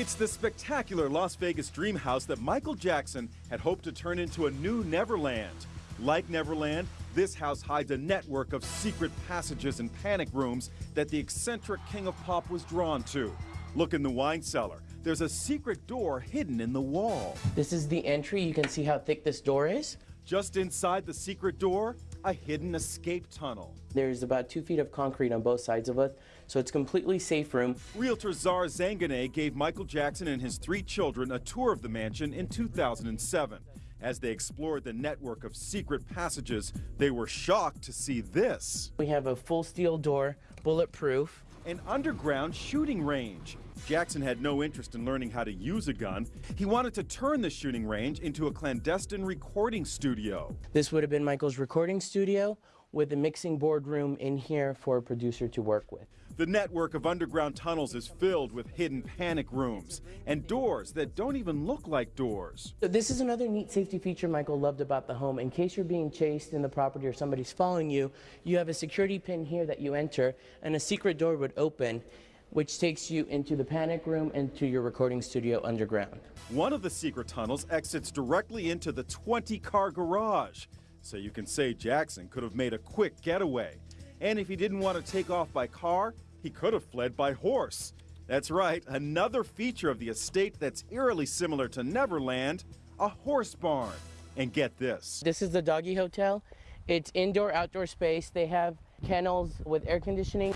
the spectacular Las Vegas dream house that Michael Jackson had hoped to turn into a new Neverland. Like Neverland, this house hides a network of secret passages and panic rooms that the eccentric king of pop was drawn to. Look in the wine cellar. There's a secret door hidden in the wall. This is the entry. You can see how thick this door is. Just inside the secret door, a hidden escape tunnel. There's about two feet of concrete on both sides of it, so it's completely safe room. Realtor Czar Zanganeh gave Michael Jackson and his three children a tour of the mansion in 2007. As they explored the network of secret passages, they were shocked to see this. We have a full steel door, bulletproof. An underground shooting range. Jackson had no interest in learning how to use a gun. He wanted to turn the shooting range into a clandestine recording studio. This would have been Michael's recording studio with a mixing board room in here for a producer to work with. The network of underground tunnels is filled with hidden panic rooms and doors that don't even look like doors. This is another neat safety feature Michael loved about the home. In case you're being chased in the property or somebody's following you, you have a security pin here that you enter and a secret door would open which takes you into the panic room and to your recording studio underground. One of the secret tunnels exits directly into the 20 car garage. So you can say Jackson could have made a quick getaway. And if he didn't want to take off by car, he could have fled by horse. That's right, another feature of the estate that's eerily similar to Neverland a horse barn. And get this this is the doggy hotel. It's indoor outdoor space. They have kennels with air conditioning.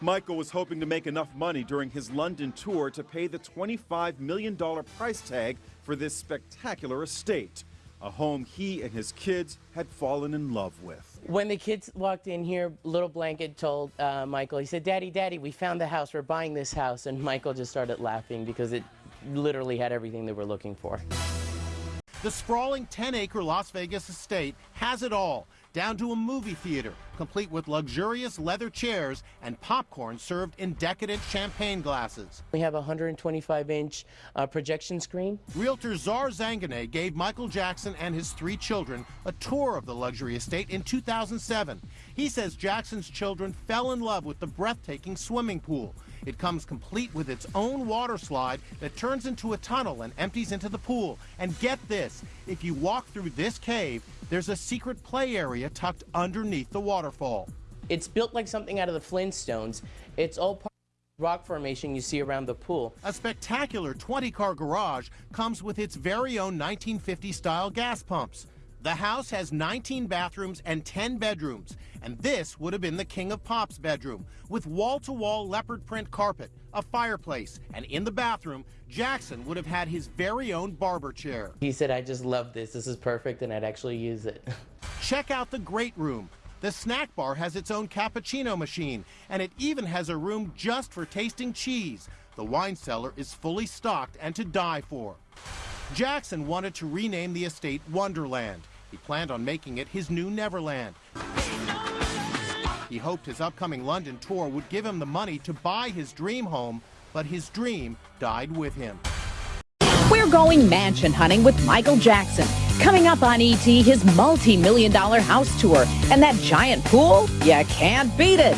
Michael was hoping to make enough money during his London tour to pay the $25 million price tag for this spectacular estate, a home he and his kids had fallen in love with. When the kids walked in here, Little Blanket told uh, Michael, he said, Daddy, Daddy, we found the house, we're buying this house. And Michael just started laughing because it literally had everything they were looking for. The sprawling 10 acre Las Vegas estate has it all down to a movie theater, complete with luxurious leather chairs and popcorn served in decadent champagne glasses. We have a 125 inch uh, projection screen. Realtor Czar Zanganeh gave Michael Jackson and his three children a tour of the luxury estate in 2007. He says Jackson's children fell in love with the breathtaking swimming pool. It comes complete with its own water slide that turns into a tunnel and empties into the pool. And get this, if you walk through this cave, there's a secret play area tucked underneath the waterfall. It's built like something out of the Flintstones. It's all part rock formation you see around the pool. A spectacular 20-car garage comes with its very own 1950-style gas pumps. The house has 19 bathrooms and 10 bedrooms, and this would have been the King of Pop's bedroom, with wall-to-wall -wall leopard print carpet, a fireplace, and in the bathroom, Jackson would have had his very own barber chair. He said, I just love this, this is perfect, and I'd actually use it. Check out the great room. The snack bar has its own cappuccino machine, and it even has a room just for tasting cheese. The wine cellar is fully stocked and to die for. Jackson wanted to rename the estate Wonderland. He planned on making it his new Neverland. He hoped his upcoming London tour would give him the money to buy his dream home, but his dream died with him. We're going mansion hunting with Michael Jackson. Coming up on ET, his multi-million dollar house tour. And that giant pool, you can't beat it.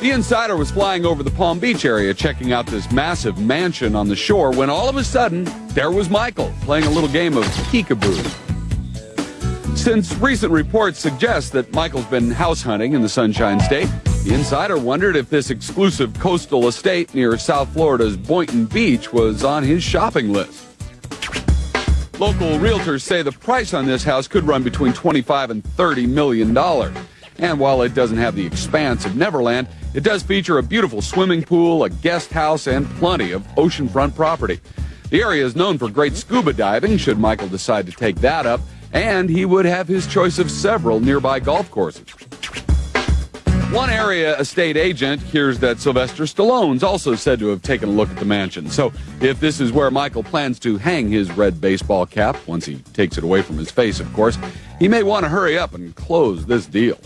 The insider was flying over the Palm Beach area checking out this massive mansion on the shore when all of a sudden, there was Michael playing a little game of peekaboo. Since recent reports suggest that Michael's been house hunting in the Sunshine State, the insider wondered if this exclusive coastal estate near South Florida's Boynton Beach was on his shopping list. Local realtors say the price on this house could run between 25 and 30 million dollars. And while it doesn't have the expanse of Neverland, it does feature a beautiful swimming pool, a guest house, and plenty of oceanfront property. The area is known for great scuba diving, should Michael decide to take that up, and he would have his choice of several nearby golf courses. One area estate agent hears that Sylvester Stallone's also said to have taken a look at the mansion. So if this is where Michael plans to hang his red baseball cap, once he takes it away from his face, of course, he may want to hurry up and close this deal.